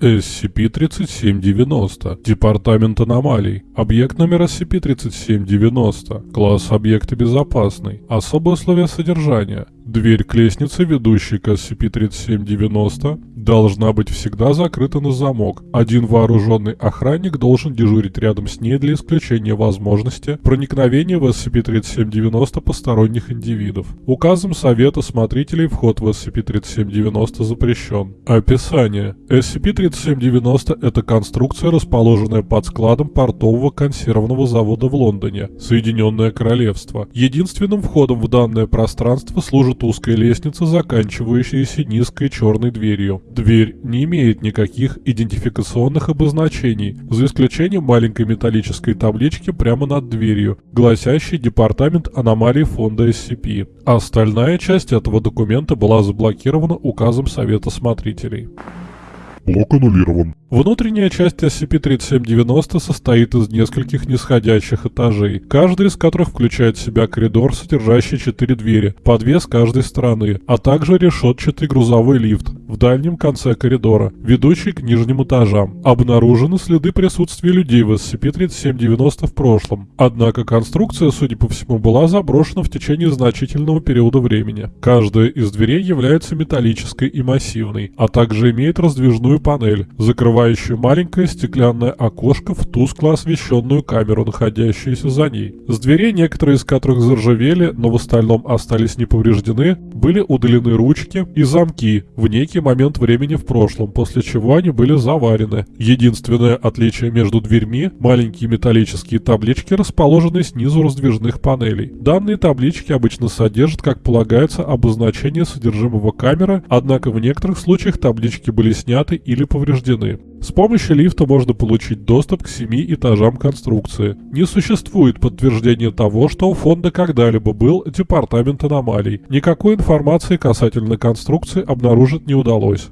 SCP-3790. Департамент аномалий. Объект номер SCP-3790. Класс объекта безопасный. Особые условия содержания. Дверь к лестнице, ведущей к SCP-3790, должна быть всегда закрыта на замок. Один вооруженный охранник должен дежурить рядом с ней для исключения возможности проникновения в SCP-3790 посторонних индивидов. Указом Совета Смотрителей вход в SCP-3790 запрещен. Описание. SCP-3790 – это конструкция, расположенная под складом портового консервного завода в Лондоне, Соединенное Королевство. Единственным входом в данное пространство служит служит узкая лестница, заканчивающаяся низкой черной дверью. Дверь не имеет никаких идентификационных обозначений, за исключением маленькой металлической таблички прямо над дверью, гласящей «Департамент аномалий фонда SCP». Остальная часть этого документа была заблокирована указом Совета Смотрителей. Блок аннулирован. Внутренняя часть SCP-3790 состоит из нескольких нисходящих этажей, каждый из которых включает в себя коридор, содержащий четыре двери, по две с каждой стороны, а также решетчатый грузовой лифт в дальнем конце коридора, ведущий к нижним этажам. Обнаружены следы присутствия людей в SCP-3790 в прошлом, однако конструкция, судя по всему, была заброшена в течение значительного периода времени. Каждая из дверей является металлической и массивной, а также имеет раздвижную панель, закрывающую маленькое стеклянное окошко в тускло освещенную камеру, находящуюся за ней. С дверей, некоторые из которых заржавели, но в остальном остались не повреждены, были удалены ручки и замки в некий момент времени в прошлом, после чего они были заварены. Единственное отличие между дверьми – маленькие металлические таблички, расположенные снизу раздвижных панелей. Данные таблички обычно содержат, как полагается, обозначение содержимого камеры, однако в некоторых случаях таблички были сняты или повреждены. С помощью лифта можно получить доступ к семи этажам конструкции. Не существует подтверждения того, что у фонда когда-либо был департамент аномалий. Никакой информации касательно конструкции обнаружить не удалось.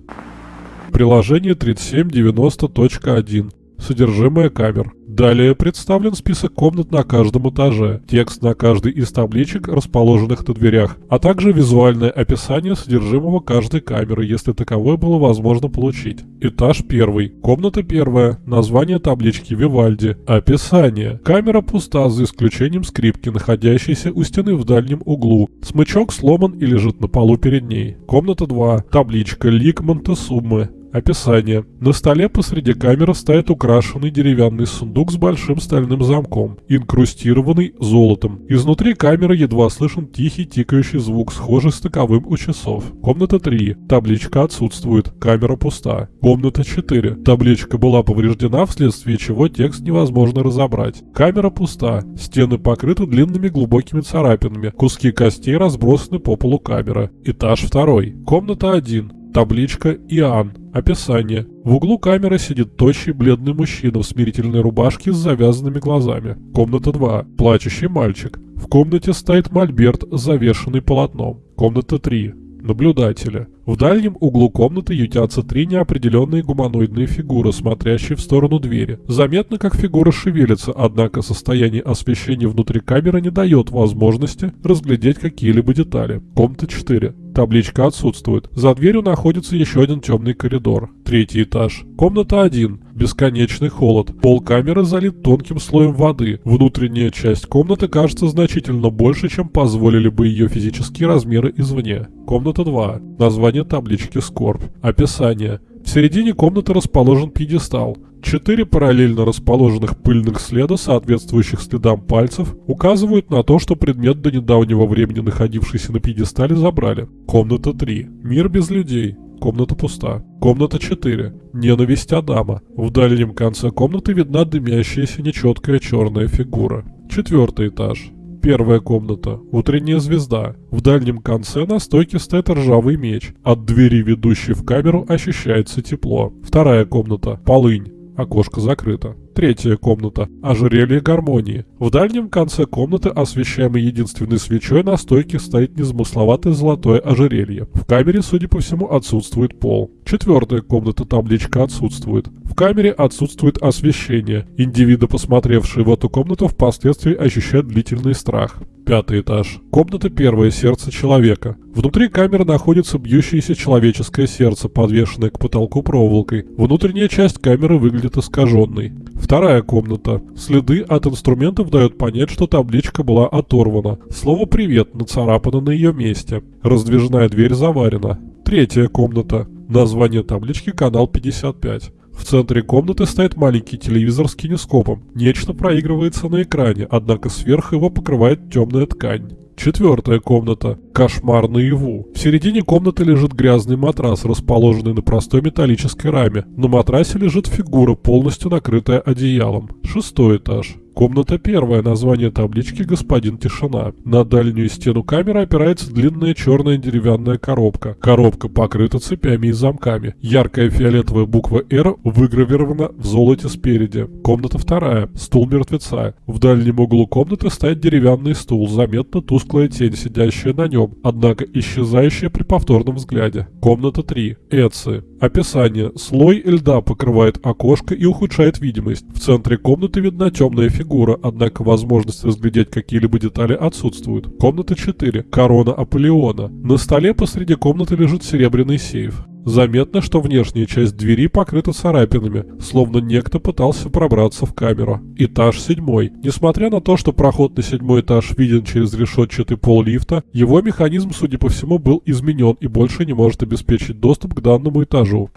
Приложение 3790.1 Содержимое камер. Далее представлен список комнат на каждом этаже, текст на каждой из табличек, расположенных на дверях, а также визуальное описание содержимого каждой камеры, если таковое было возможно получить. Этаж первый. Комната первая. Название таблички Вивальди. Описание. Камера пуста, за исключением скрипки, находящейся у стены в дальнем углу. Смычок сломан и лежит на полу перед ней. Комната 2. Табличка Лик Монтесуммы. Описание. На столе посреди камеры стоит украшенный деревянный сундук с большим стальным замком, инкрустированный золотом. Изнутри камеры едва слышен тихий тикающий звук, схожий с таковым у часов. Комната 3. Табличка отсутствует. Камера пуста. Комната 4. Табличка была повреждена, вследствие чего текст невозможно разобрать. Камера пуста. Стены покрыты длинными глубокими царапинами. Куски костей разбросаны по полу камеры. Этаж 2. Комната 1. Табличка «Иоанн». Описание. В углу камеры сидит тощий бледный мужчина в смирительной рубашке с завязанными глазами. Комната 2. Плачущий мальчик. В комнате стоит мольберт, завешенный полотном. Комната 3. Наблюдатели. В дальнем углу комнаты ютятся три неопределенные гуманоидные фигуры, смотрящие в сторону двери. Заметно, как фигуры шевелятся, однако состояние освещения внутри камеры не дает возможности разглядеть какие-либо детали. Комната 4. Табличка отсутствует. За дверью находится еще один темный коридор. Третий этаж. Комната 1. Бесконечный холод. Пол камеры залит тонким слоем воды. Внутренняя часть комнаты кажется значительно больше, чем позволили бы ее физические размеры извне. Комната 2. Название название таблички «Скорбь». Описание. В середине комнаты расположен пьедестал. Четыре параллельно расположенных пыльных следа, соответствующих следам пальцев, указывают на то, что предмет до недавнего времени находившийся на пьедестале забрали. Комната 3. Мир без людей. Комната пуста. Комната 4. Ненависть Адама. В дальнем конце комнаты видна дымящаяся нечеткая черная фигура. Четвертый этаж. Первая комната. Утренняя звезда. В дальнем конце на стойке стоит ржавый меч. От двери, ведущей в камеру, ощущается тепло. Вторая комната. Полынь. Окошко закрыто. Третья комната. Ожерелье гармонии. В дальнем конце комнаты, освещаемой единственной свечой, на стойке стоит незамысловатое золотое ожерелье. В камере, судя по всему, отсутствует пол. Четвертая комната, табличка отсутствует. В камере отсутствует освещение. Индивиды, посмотревшие в эту комнату, впоследствии ощущают длительный страх. Пятый этаж. Комната первое сердце человека. Внутри камеры находится бьющееся человеческое сердце, подвешенное к потолку проволокой. Внутренняя часть камеры выглядит искаженной. Вторая комната. Следы от инструментов дают понять, что табличка была оторвана. Слово «привет» нацарапано на ее месте. Раздвижная дверь заварена. Третья комната. Название таблички «Канал 55». В центре комнаты стоит маленький телевизор с кинескопом. Нечто проигрывается на экране, однако сверху его покрывает темная ткань. Четвертая комната. Кошмар наяву. В середине комнаты лежит грязный матрас, расположенный на простой металлической раме. На матрасе лежит фигура, полностью накрытая одеялом. Шестой этаж. Комната первая, название таблички «Господин Тишина». На дальнюю стену камеры опирается длинная черная деревянная коробка. Коробка покрыта цепями и замками. Яркая фиолетовая буква «Р» выгравирована в золоте спереди. Комната вторая. Стул мертвеца. В дальнем углу комнаты стоит деревянный стул, заметно тусклая тень, сидящая на нем, однако исчезающая при повторном взгляде. Комната 3. Эци. Описание. Слой льда покрывает окошко и ухудшает видимость. В центре комнаты видна темная фигура, однако возможность разглядеть какие-либо детали отсутствует. Комната 4. Корона Аполеона. На столе посреди комнаты лежит серебряный сейф. Заметно, что внешняя часть двери покрыта царапинами, словно некто пытался пробраться в камеру. Этаж седьмой. Несмотря на то, что проход на седьмой этаж виден через решетчатый пол лифта, его механизм, судя по всему, был изменен и больше не может обеспечить доступ к данному этажу.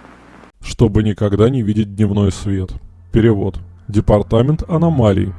Чтобы никогда не видеть дневной свет. Перевод. Департамент аномалий.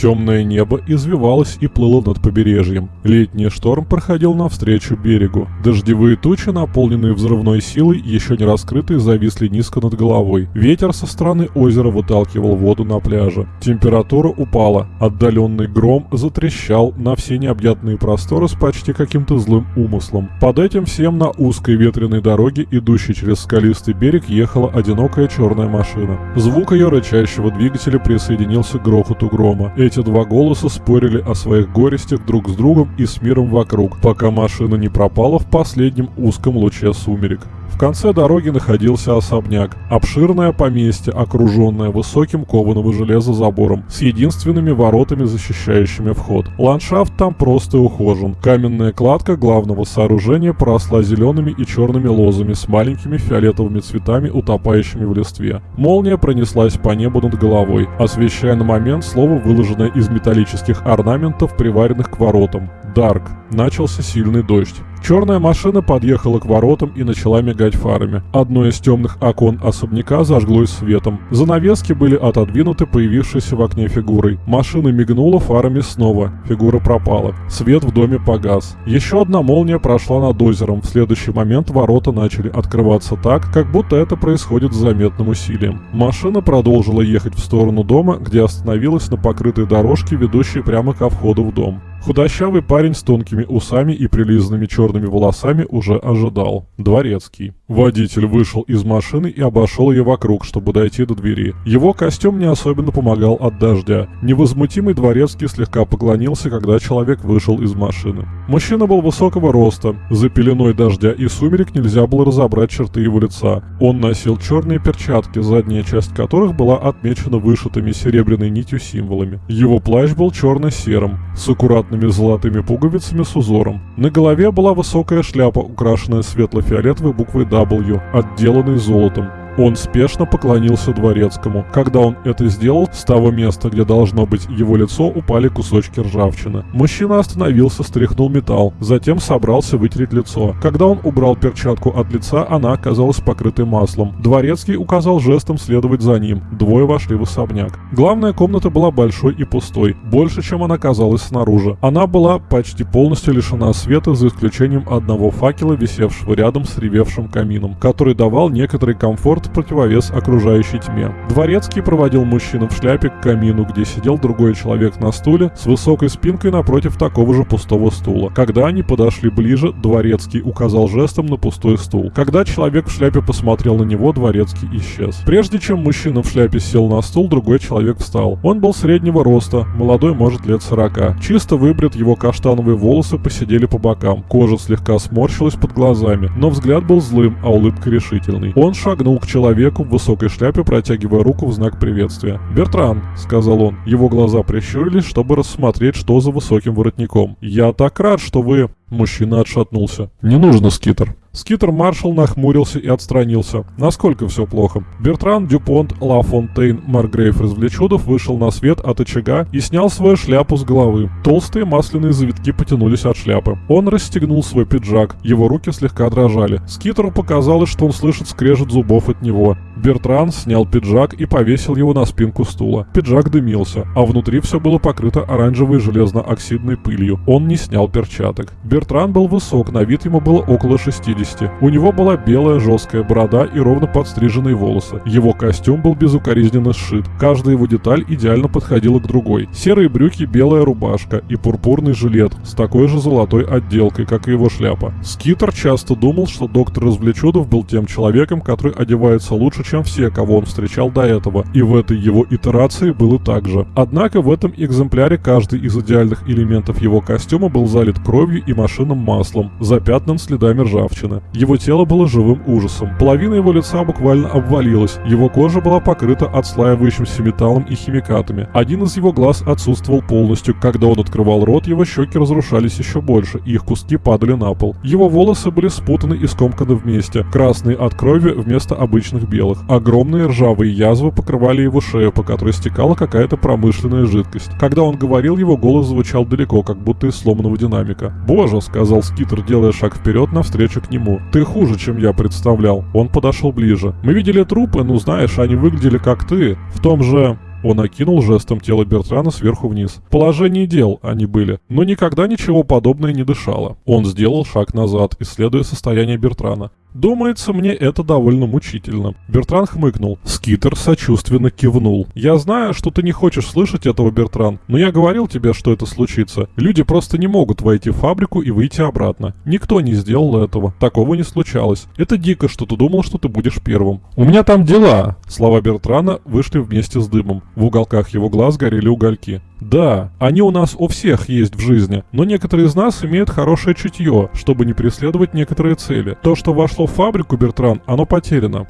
Темное небо извивалось и плыло над побережьем. Летний шторм проходил навстречу берегу. Дождевые тучи, наполненные взрывной силой, еще не раскрытые, зависли низко над головой. Ветер со стороны озера выталкивал воду на пляже. Температура упала. Отдаленный гром затрещал на все необъятные просторы с почти каким-то злым умыслом. Под этим всем на узкой ветреной дороге, идущей через скалистый берег, ехала одинокая черная машина. Звук ее рычащего двигателя присоединился к грохоту грома. Эти два голоса спорили о своих горестях друг с другом и с миром вокруг, пока машина не пропала в последнем узком луче сумерек. В конце дороги находился особняк. Обширное поместье, окруженное высоким кованого железа забором, с единственными воротами, защищающими вход. Ландшафт там просто ухожен. Каменная кладка главного сооружения поросла зелеными и черными лозами с маленькими фиолетовыми цветами, утопающими в листве. Молния пронеслась по небу над головой, освещая на момент слово, выложенное из металлических орнаментов, приваренных к воротам. Дарк. Начался сильный дождь. Черная машина подъехала к воротам и начала мигать фарами. Одно из темных окон особняка зажглось светом. Занавески были отодвинуты появившейся в окне фигурой. Машина мигнула фарами снова. Фигура пропала. Свет в доме погас. Еще одна молния прошла над озером. В следующий момент ворота начали открываться так, как будто это происходит с заметным усилием. Машина продолжила ехать в сторону дома, где остановилась на покрытой дорожке, ведущей прямо ко входу в дом. Худощавый парень с тонкими усами и прилизанными черными волосами уже ожидал. Дворецкий. Водитель вышел из машины и обошел ее вокруг, чтобы дойти до двери. Его костюм не особенно помогал от дождя. Невозмутимый дворецкий слегка поклонился, когда человек вышел из машины. Мужчина был высокого роста. За пеленой дождя и сумерек нельзя было разобрать черты его лица. Он носил черные перчатки, задняя часть которых была отмечена вышитыми серебряной нитью символами. Его плащ был черно-серым, с аккуратными золотыми пуговицами с узором. На голове была высокая шляпа, украшенная светло-фиолетовой буквой W, отделанной золотом. Он спешно поклонился дворецкому. Когда он это сделал, с того места, где должно быть его лицо, упали кусочки ржавчины. Мужчина остановился, стряхнул металл, затем собрался вытереть лицо. Когда он убрал перчатку от лица, она оказалась покрытой маслом. Дворецкий указал жестом следовать за ним. Двое вошли в особняк. Главная комната была большой и пустой, больше, чем она казалась снаружи. Она была почти полностью лишена света, за исключением одного факела, висевшего рядом с ревевшим камином, который давал некоторый комфорт в противовес окружающей тьме. Дворецкий проводил мужчину в шляпе к камину, где сидел другой человек на стуле с высокой спинкой напротив такого же пустого стула. Когда они подошли ближе, Дворецкий указал жестом на пустой стул. Когда человек в шляпе посмотрел на него, Дворецкий исчез. Прежде чем мужчина в шляпе сел на стул, другой человек встал. Он был среднего роста, молодой, может, лет 40. Чисто выбрит, его каштановые волосы посидели по бокам. Кожа слегка сморщилась под глазами, но взгляд был злым, а улыбка решительной. Он шагнул к человеку в высокой шляпе, протягивая руку в знак приветствия. «Бертран», — сказал он. Его глаза прищурились, чтобы рассмотреть, что за высоким воротником. «Я так рад, что вы...» Мужчина отшатнулся. «Не нужно, Скитер». Скитер Маршал нахмурился и отстранился. Насколько все плохо? Бертран Дюпонт Ла Фонтейн Маргрейв Развлечудов вышел на свет от очага и снял свою шляпу с головы. Толстые масляные завитки потянулись от шляпы. Он расстегнул свой пиджак. Его руки слегка дрожали. Скитеру показалось, что он слышит скрежет зубов от него. Бертран снял пиджак и повесил его на спинку стула. Пиджак дымился, а внутри все было покрыто оранжевой железно-оксидной пылью. Он не снял перчаток. Бертран был высок, на вид ему было около 60. У него была белая жесткая борода и ровно подстриженные волосы. Его костюм был безукоризненно сшит. Каждая его деталь идеально подходила к другой. Серые брюки, белая рубашка и пурпурный жилет с такой же золотой отделкой, как и его шляпа. Скитер часто думал, что доктор Развлечудов был тем человеком, который одевается лучше, чем все, кого он встречал до этого, и в этой его итерации было так же. Однако в этом экземпляре каждый из идеальных элементов его костюма был залит кровью и машинным маслом, запятнан следами ржавчины. Его тело было живым ужасом. Половина его лица буквально обвалилась, его кожа была покрыта отслаивающимся металлом и химикатами. Один из его глаз отсутствовал полностью, когда он открывал рот, его щеки разрушались еще больше, и их куски падали на пол. Его волосы были спутаны и скомканы вместе, красные от крови вместо обычных белых. Огромные ржавые язвы покрывали его шею, по которой стекала какая-то промышленная жидкость. Когда он говорил, его голос звучал далеко, как будто из сломанного динамика. «Боже», — сказал Скитер, делая шаг вперед навстречу к нему. «Ты хуже, чем я представлял». Он подошел ближе. «Мы видели трупы, ну знаешь, они выглядели как ты. В том же...» Он окинул жестом тело Бертрана сверху вниз. Положение дел они были, но никогда ничего подобное не дышало. Он сделал шаг назад, исследуя состояние Бертрана. Думается, мне это довольно мучительно. Бертран хмыкнул. Скитер сочувственно кивнул. Я знаю, что ты не хочешь слышать этого, Бертран, но я говорил тебе, что это случится. Люди просто не могут войти в фабрику и выйти обратно. Никто не сделал этого. Такого не случалось. Это дико, что ты думал, что ты будешь первым. У меня там дела. Слова Бертрана вышли вместе с дымом. В уголках его глаз горели угольки. Да, они у нас у всех есть в жизни, но некоторые из нас имеют хорошее чутье, чтобы не преследовать некоторые цели. То, что вошло в фабрику, Бертран, оно потеряно.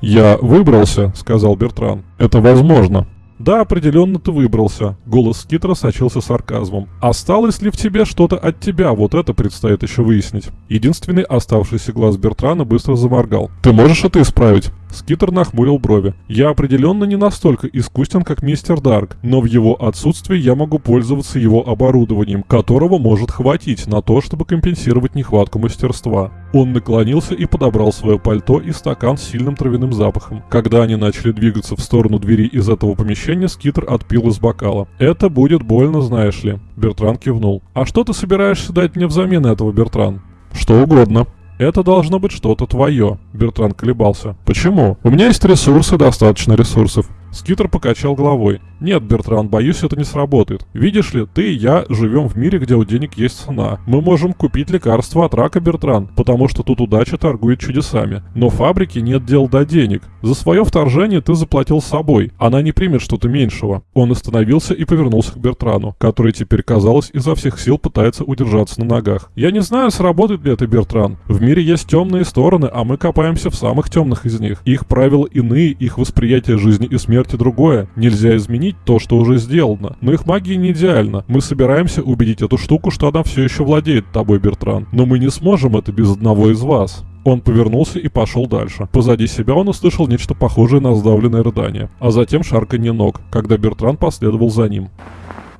«Я выбрался», — сказал Бертран. «Это возможно». «Да, определенно ты выбрался», — голос Скитера сочился сарказмом. «Осталось ли в тебе что-то от тебя? Вот это предстоит еще выяснить». Единственный оставшийся глаз Бертрана быстро заморгал. «Ты можешь это исправить?» Скитер нахмурил брови. «Я определенно не настолько искусен, как мистер Дарк, но в его отсутствии я могу пользоваться его оборудованием, которого может хватить на то, чтобы компенсировать нехватку мастерства». Он наклонился и подобрал свое пальто и стакан с сильным травяным запахом. Когда они начали двигаться в сторону двери из этого помещения, Скитер отпил из бокала. «Это будет больно, знаешь ли». Бертран кивнул. «А что ты собираешься дать мне взамен этого, Бертран?» «Что угодно». Это должно быть что-то твое. Бертран колебался. Почему? У меня есть ресурсы, достаточно ресурсов. Скитер покачал головой. «Нет, Бертран, боюсь, это не сработает. Видишь ли, ты и я живем в мире, где у денег есть цена. Мы можем купить лекарства от рака, Бертран, потому что тут удача торгует чудесами. Но фабрике нет дел до денег. За свое вторжение ты заплатил собой. Она не примет что-то меньшего». Он остановился и повернулся к Бертрану, который теперь, казалось, изо всех сил пытается удержаться на ногах. «Я не знаю, сработает ли это, Бертран. В мире есть темные стороны, а мы копаемся в самых темных из них. Их правила иные, их восприятие жизни и смерти другое. Нельзя изменить то, что уже сделано. Но их магия не идеальна. Мы собираемся убедить эту штуку, что она все еще владеет тобой, Бертран. Но мы не сможем это без одного из вас. Он повернулся и пошел дальше. Позади себя он услышал нечто похожее на сдавленное рыдание, а затем шарканье ног, когда Бертран последовал за ним.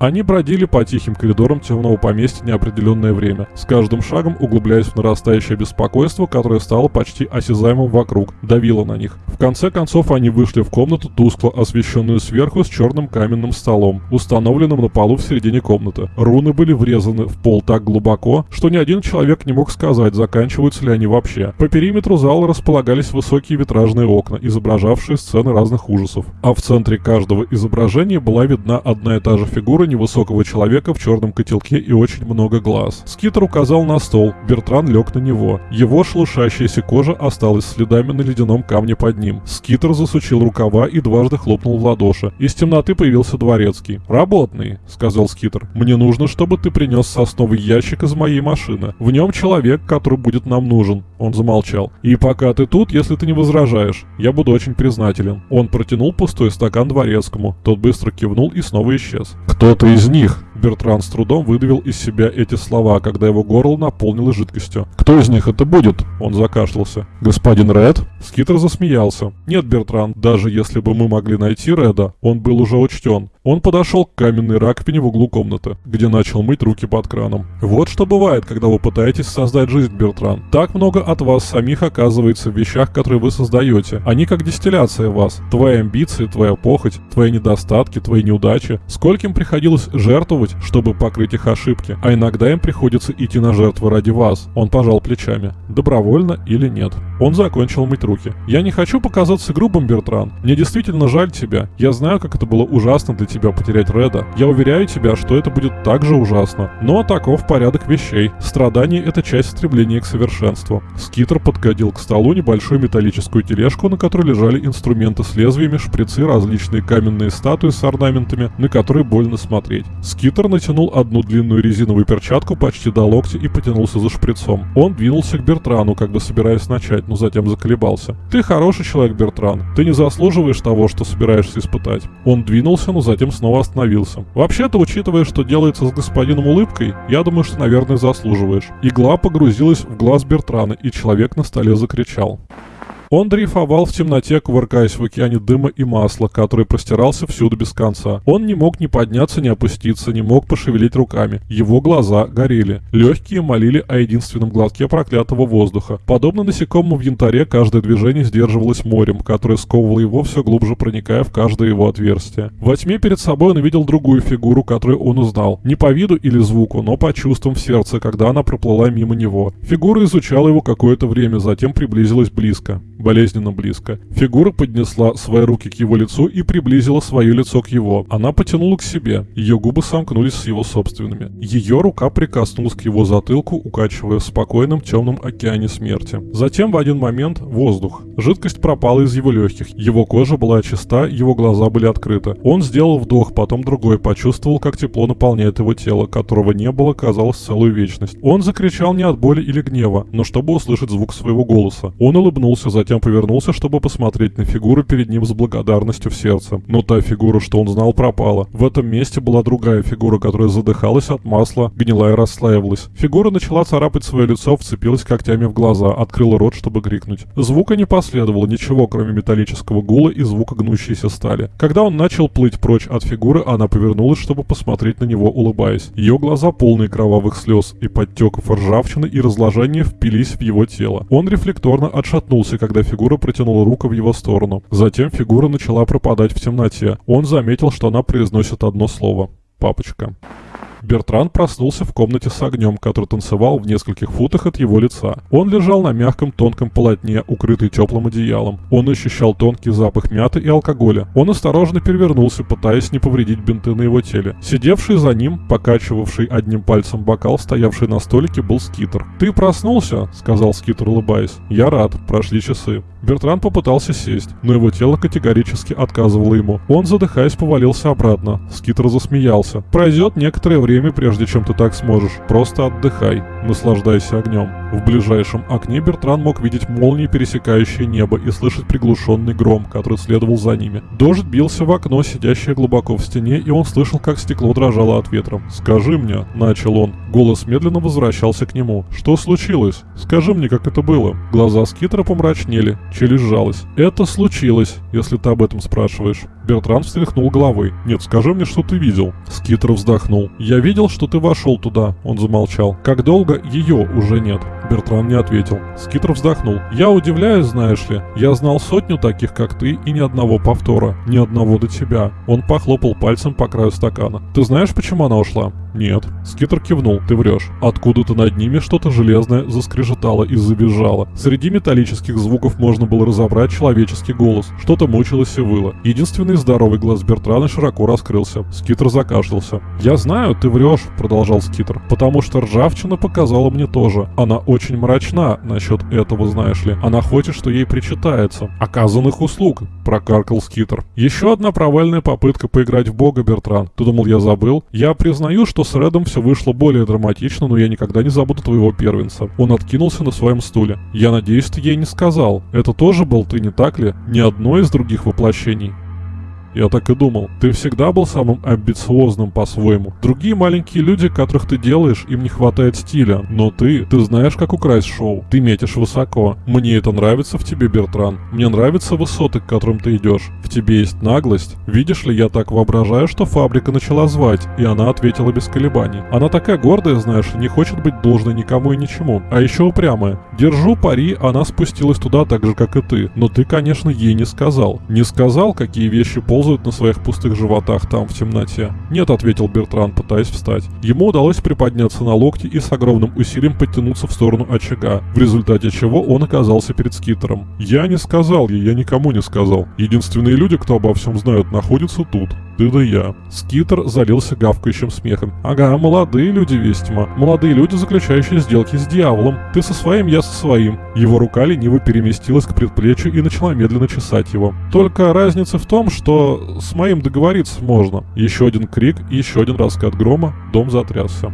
Они бродили по тихим коридорам темного поместья неопределенное время, с каждым шагом углубляясь в нарастающее беспокойство, которое стало почти осязаемым вокруг, давило на них. В конце концов они вышли в комнату, тускло освещенную сверху с черным каменным столом, установленным на полу в середине комнаты. Руны были врезаны в пол так глубоко, что ни один человек не мог сказать, заканчиваются ли они вообще. По периметру зала располагались высокие витражные окна, изображавшие сцены разных ужасов. А в центре каждого изображения была видна одна и та же фигура невысокого человека в черном котелке и очень много глаз. Скитер указал на стол. Бертран лег на него. Его шелушащаяся кожа осталась следами на ледяном камне под ним. Скитер засучил рукава и дважды хлопнул в ладоши. Из темноты появился дворецкий. «Работный», — сказал Скитер. «Мне нужно, чтобы ты принес сосновый ящик из моей машины. В нем человек, который будет нам нужен». Он замолчал. «И пока ты тут, если ты не возражаешь, я буду очень признателен». Он протянул пустой стакан дворецкому. Тот быстро кивнул и снова исчез. «Кто-то из них!» Бертран с трудом выдавил из себя эти слова, когда его горло наполнилось жидкостью. «Кто из них это будет?» Он закашлялся. «Господин Ред?» Скитер засмеялся. «Нет, Бертран, даже если бы мы могли найти Реда, он был уже учтен. Он подошел к каменной раковине в углу комнаты, где начал мыть руки под краном. Вот что бывает, когда вы пытаетесь создать жизнь, Бертран. Так много от вас самих оказывается в вещах, которые вы создаете. Они как дистилляция вас. Твои амбиции, твоя похоть, твои недостатки, твои неудачи. Скольким приходилось жертвовать, чтобы покрыть их ошибки. А иногда им приходится идти на жертвы ради вас. Он пожал плечами. Добровольно или нет. Он закончил мыть руки. Я не хочу показаться грубым, Бертран. Мне действительно жаль тебя. Я знаю, как это было ужасно для тебя потерять Реда. Я уверяю тебя, что это будет так же ужасно. Но таков порядок вещей. Страдание — это часть стремления к совершенству. Скитер подкатил к столу небольшую металлическую тележку, на которой лежали инструменты с лезвиями, шприцы, различные каменные статуи с орнаментами, на которые больно смотреть. Скитер натянул одну длинную резиновую перчатку почти до локтя и потянулся за шприцом. Он двинулся к Бертрану, как бы собираясь начать, но затем заколебался. «Ты хороший человек, Бертран. Ты не заслуживаешь того, что собираешься испытать». Он двинулся, но затем снова остановился. Вообще-то, учитывая, что делается с господином улыбкой, я думаю, что, наверное, заслуживаешь. Игла погрузилась в глаз Бертрана, и человек на столе закричал. Он дрейфовал в темноте, кувыркаясь в океане дыма и масла, который простирался всюду без конца. Он не мог ни подняться, ни опуститься, не мог пошевелить руками. Его глаза горели. Легкие молили о единственном глотке проклятого воздуха. Подобно насекомому в янтаре, каждое движение сдерживалось морем, которое сковывало его все глубже, проникая в каждое его отверстие. Во тьме перед собой он увидел другую фигуру, которую он узнал. Не по виду или звуку, но по чувствам в сердце, когда она проплыла мимо него. Фигура изучала его какое-то время, затем приблизилась близко болезненно близко. Фигура поднесла свои руки к его лицу и приблизила свое лицо к его. Она потянула к себе. Ее губы сомкнулись с его собственными. Ее рука прикоснулась к его затылку, укачивая в спокойном темном океане смерти. Затем в один момент воздух. Жидкость пропала из его легких. Его кожа была чиста, его глаза были открыты. Он сделал вдох, потом другой, почувствовал, как тепло наполняет его тело, которого не было, казалось, целую вечность. Он закричал не от боли или гнева, но чтобы услышать звук своего голоса. Он улыбнулся, затем затем повернулся, чтобы посмотреть на фигуру перед ним с благодарностью в сердце. Но та фигура, что он знал, пропала. В этом месте была другая фигура, которая задыхалась от масла, гнила и расслаивалась. Фигура начала царапать свое лицо, вцепилась когтями в глаза, открыла рот, чтобы крикнуть. Звука не последовало, ничего, кроме металлического гула и звука гнущейся стали. Когда он начал плыть прочь от фигуры, она повернулась, чтобы посмотреть на него, улыбаясь. Ее глаза, полные кровавых слез и подтеков ржавчины и разложения, впились в его тело. Он рефлекторно отшатнулся, когда когда фигура протянула руку в его сторону. Затем фигура начала пропадать в темноте. Он заметил, что она произносит одно слово «папочка». Бертран проснулся в комнате с огнем, который танцевал в нескольких футах от его лица. Он лежал на мягком тонком полотне, укрытый теплым одеялом. Он ощущал тонкий запах мяты и алкоголя. Он осторожно перевернулся, пытаясь не повредить бинты на его теле. Сидевший за ним, покачивавший одним пальцем бокал, стоявший на столике, был Скитер. «Ты проснулся?» — сказал Скитер, улыбаясь. «Я рад. Прошли часы». Бертран попытался сесть, но его тело категорически отказывало ему. Он, задыхаясь, повалился обратно. Скитер засмеялся. «Пройдет некоторое время прежде чем ты так сможешь. Просто отдыхай, наслаждайся огнем. В ближайшем окне Бертран мог видеть молнии, пересекающие небо, и слышать приглушенный гром, который следовал за ними. Дождь бился в окно, сидящее глубоко в стене, и он слышал, как стекло дрожало от ветра. «Скажи мне», — начал он. Голос медленно возвращался к нему. «Что случилось? Скажи мне, как это было». Глаза Скитера помрачнели, челюсть сжалась. «Это случилось, если ты об этом спрашиваешь». Бертран встряхнул головой. «Нет, скажи мне, что ты видел». Скитер вздохнул. «Я видел, что ты вошел туда», — он замолчал. «Как долго ее уже нет?» Бертран не ответил. Скитер вздохнул. «Я удивляюсь, знаешь ли. Я знал сотню таких, как ты, и ни одного повтора. Ни одного до тебя». Он похлопал пальцем по краю стакана. «Ты знаешь, почему она ушла?» Нет. Скитер кивнул. Ты врешь. Откуда-то над ними что-то железное заскрежетало и забежало. Среди металлических звуков можно было разобрать человеческий голос. Что-то мучилось и выло. Единственный здоровый глаз Бертрана широко раскрылся. Скитер закашлялся. «Я знаю, ты врешь», — продолжал Скитер, «потому что ржавчина показала мне тоже. Она очень мрачна насчет этого, знаешь ли. Она хочет, что ей причитается. Оказанных услуг», — прокаркал Скитер. «Еще одна провальная попытка поиграть в бога, Бертран. Ты думал, я забыл? Я признаю, что с Редом все вышло более драматично, но я никогда не забуду твоего первенца». Он откинулся на своем стуле. «Я надеюсь, ты ей не сказал. Это тоже был ты, не так ли? Ни одно из других воплощений». Я так и думал. Ты всегда был самым амбициозным по-своему. Другие маленькие люди, которых ты делаешь, им не хватает стиля. Но ты, ты знаешь, как украсть шоу. Ты метишь высоко. Мне это нравится в тебе, Бертран. Мне нравятся высоты, к которым ты идешь. В тебе есть наглость. Видишь ли, я так воображаю, что фабрика начала звать, и она ответила без колебаний. Она такая гордая, знаешь, не хочет быть должной никому и ничему. А еще упрямая. Держу пари, она спустилась туда так же, как и ты. Но ты, конечно, ей не сказал. Не сказал, какие вещи пол ползают на своих пустых животах там, в темноте. «Нет», — ответил Бертран, пытаясь встать. Ему удалось приподняться на локти и с огромным усилием подтянуться в сторону очага, в результате чего он оказался перед скитером. «Я не сказал ей, я никому не сказал. Единственные люди, кто обо всем знают, находятся тут. Ты да я». Скитер залился гавкающим смехом. «Ага, молодые люди, Вестима. Молодые люди, заключающие сделки с дьяволом. Ты со своим, я со своим». Его рука лениво переместилась к предплечью и начала медленно чесать его. Только разница в том, что с моим договориться можно. Еще один крик, еще один раскат грома, дом затрясся.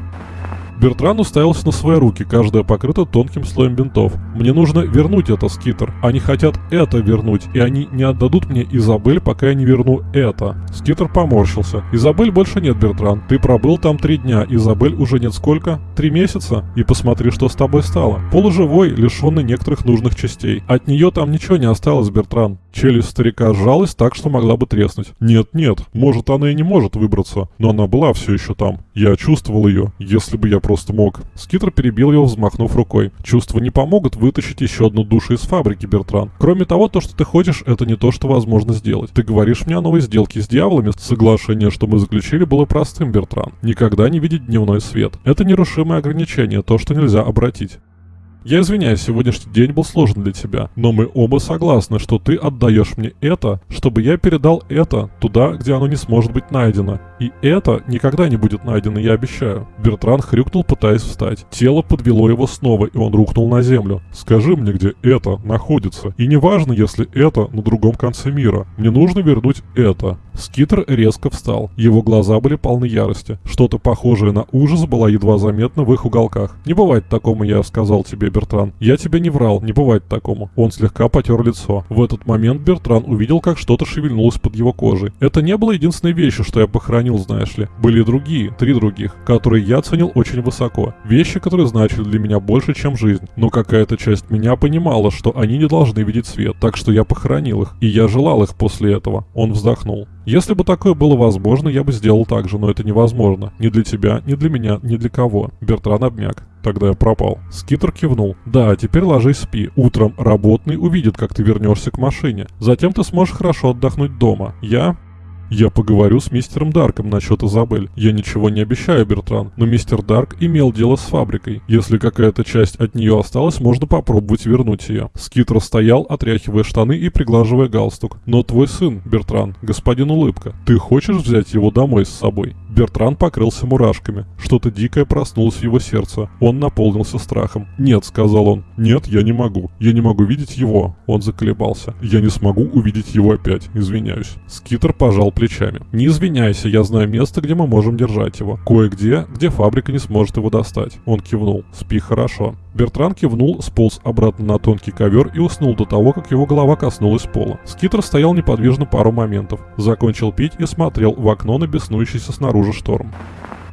Бертран уставился на свои руки, каждая покрыта тонким слоем бинтов. «Мне нужно вернуть это, Скитер. Они хотят это вернуть, и они не отдадут мне Изабель, пока я не верну это». Скитер поморщился. «Изабель больше нет, Бертран. Ты пробыл там три дня, Изабель уже нет сколько? Три месяца? И посмотри, что с тобой стало. Полуживой, лишенный некоторых нужных частей. От нее там ничего не осталось, Бертран». Челюсть старика сжалась так, что могла бы треснуть. «Нет-нет, может она и не может выбраться, но она была все еще там. Я чувствовал ее, если бы я просто мог». Скитер перебил его, взмахнув рукой. «Чувства не помогут вытащить еще одну душу из фабрики, Бертран. Кроме того, то, что ты хочешь, это не то, что возможно сделать. Ты говоришь мне о новой сделке с дьяволами. Соглашение, что мы заключили, было простым, Бертран. Никогда не видеть дневной свет. Это нерушимое ограничение, то, что нельзя обратить. Я извиняюсь, сегодняшний день был сложен для тебя, но мы оба согласны, что ты отдаешь мне это, чтобы я передал это туда, где оно не сможет быть найдено. И это никогда не будет найдено, я обещаю. Бертран хрюкнул, пытаясь встать. Тело подвело его снова, и он рухнул на землю. Скажи мне, где это находится. И неважно, если это на другом конце мира. Мне нужно вернуть это. Скитер резко встал. Его глаза были полны ярости. Что-то похожее на ужас было едва заметно в их уголках. «Не бывает такому, я сказал тебе, Бертран. Я тебе не врал, не бывает такому». Он слегка потер лицо. В этот момент Бертран увидел, как что-то шевельнулось под его кожей. Это не было единственной вещью, что я похоронил, знаешь ли. Были другие, три других, которые я ценил очень высоко. Вещи, которые значили для меня больше, чем жизнь. Но какая-то часть меня понимала, что они не должны видеть свет, так что я похоронил их. И я желал их после этого. Он вздохнул. Если бы такое было возможно, я бы сделал так же, но это невозможно. Ни для тебя, ни для меня, ни для кого. Бертран обмяк. Тогда я пропал. Скитер кивнул. Да, теперь ложись спи. Утром работный увидит, как ты вернешься к машине. Затем ты сможешь хорошо отдохнуть дома. Я я поговорю с мистером Дарком насчет Изабель. Я ничего не обещаю, Бертран, но мистер Дарк имел дело с фабрикой. Если какая-то часть от нее осталась, можно попробовать вернуть ее. Скитер стоял, отряхивая штаны и приглаживая галстук. Но твой сын, Бертран, господин Улыбка, ты хочешь взять его домой с собой? Бертран покрылся мурашками. Что-то дикое проснулось в его сердце. Он наполнился страхом. «Нет», — сказал он. «Нет, я не могу. Я не могу видеть его». Он заколебался. «Я не смогу увидеть его опять. Извиняюсь». Скитер пожал плечами. «Не извиняйся, я знаю место, где мы можем держать его. Кое-где, где фабрика не сможет его достать». Он кивнул. «Спи хорошо». Бертран кивнул, сполз обратно на тонкий ковер и уснул до того, как его голова коснулась пола. Скитер стоял неподвижно пару моментов, закончил пить и смотрел в окно на беснующийся снаружи шторм.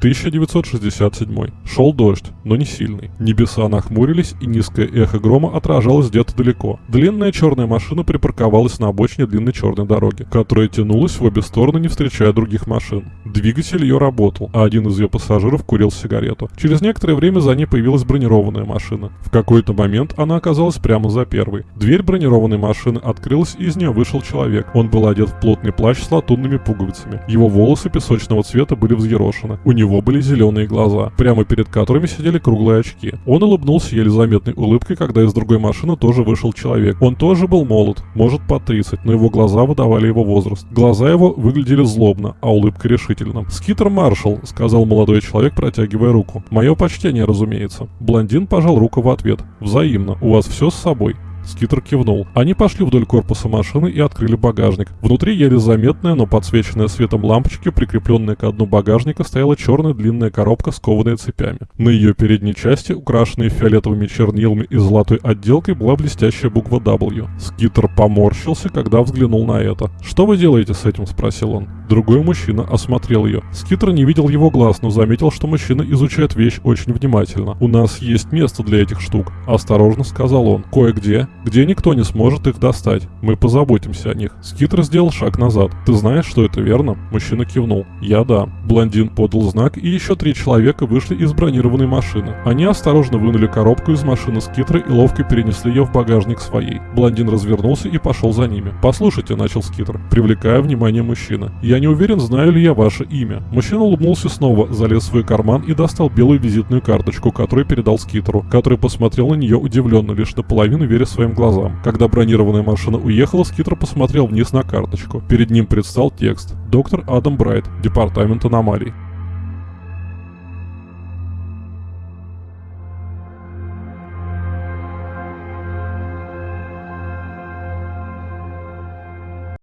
1967. Шел дождь, но не сильный. Небеса нахмурились, и низкое эхо грома отражалось где-то далеко. Длинная черная машина припарковалась на обочине длинной черной дороги, которая тянулась в обе стороны, не встречая других машин. Двигатель ее работал, а один из ее пассажиров курил сигарету. Через некоторое время за ней появилась бронированная машина. В какой-то момент она оказалась прямо за первой. Дверь бронированной машины открылась, и из нее вышел человек. Он был одет в плотный плащ с латунными пуговицами. Его волосы песочного цвета были взъерошены. У него были зеленые глаза, прямо перед которыми сидели круглые очки. Он улыбнулся еле заметной улыбкой, когда из другой машины тоже вышел человек. Он тоже был молод, может под 30, но его глаза выдавали его возраст. Глаза его выглядели злобно, а улыбка решительно. «Скитер Маршал», — сказал молодой человек, протягивая руку. «Мое почтение, разумеется». Блондин пожал руку в ответ. «Взаимно. У вас все с собой?» Скитер кивнул. Они пошли вдоль корпуса машины и открыли багажник. Внутри еле заметная, но подсвеченная светом лампочки, прикрепленная к дну багажника, стояла черная длинная коробка, скованная цепями. На ее передней части, украшенной фиолетовыми чернилами и золотой отделкой, была блестящая буква W. Скитер поморщился, когда взглянул на это. «Что вы делаете с этим?» – спросил он. Другой мужчина осмотрел ее. Скитер не видел его глаз, но заметил, что мужчина изучает вещь очень внимательно. «У нас есть место для этих штук», – осторожно сказал он. «Кое-где где никто не сможет их достать. Мы позаботимся о них. Скитер сделал шаг назад. Ты знаешь, что это верно? Мужчина кивнул. Я да. Блондин подал знак, и еще три человека вышли из бронированной машины. Они осторожно вынули коробку из машины Скитера и ловко перенесли ее в багажник своей. Блондин развернулся и пошел за ними. «Послушайте», — начал Скитер, привлекая внимание мужчины. «Я не уверен, знаю ли я ваше имя». Мужчина улыбнулся снова, залез в свой карман и достал белую визитную карточку, которую передал Скитеру, который посмотрел на нее удивленно, лишь наполовину веря своим глазам. Когда бронированная машина уехала, Скитер посмотрел вниз на карточку. Перед ним предстал текст «Доктор Адам Брайт, Департамент аномалий».